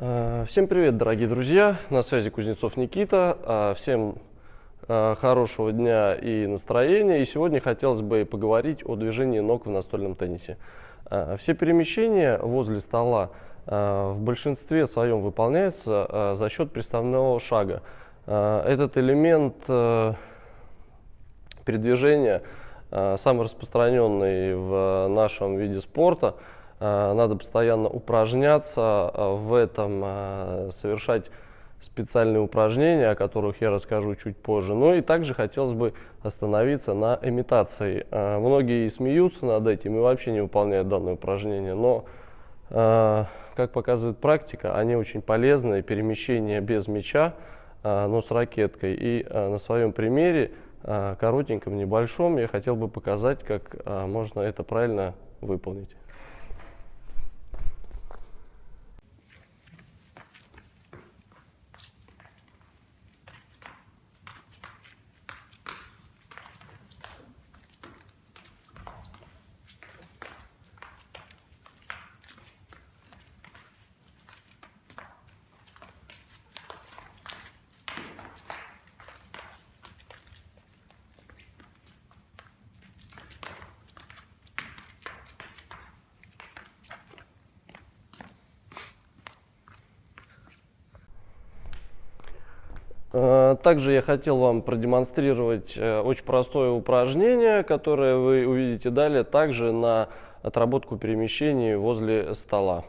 Э, Всем привет, дорогие друзья! На связи Кузнецов Никита. Э, Всем э, хорошего дня и настроения. И сегодня хотелось бы поговорить о движении ног в настольном теннисе. Все перемещения возле стола в большинстве своем выполняются за счет приставного шага. Этот элемент передвижения самый распространенный в нашем виде спорта. Э, Надо постоянно упражняться э, в этом, э, совершать специальные упражнения, о которых я расскажу чуть позже. Ну и также хотелось бы остановиться на имитации. Многие смеются над этим и вообще не выполняют данное упражнение, но, как показывает практика, они очень полезны. Перемещение без мяча, но с ракеткой. И на своем примере, коротеньком, небольшом, я хотел бы показать, как можно это правильно выполнить. Также я хотел вам продемонстрировать э, очень простое упражнение, которое вы увидите далее, также на отработку перемещений возле стола.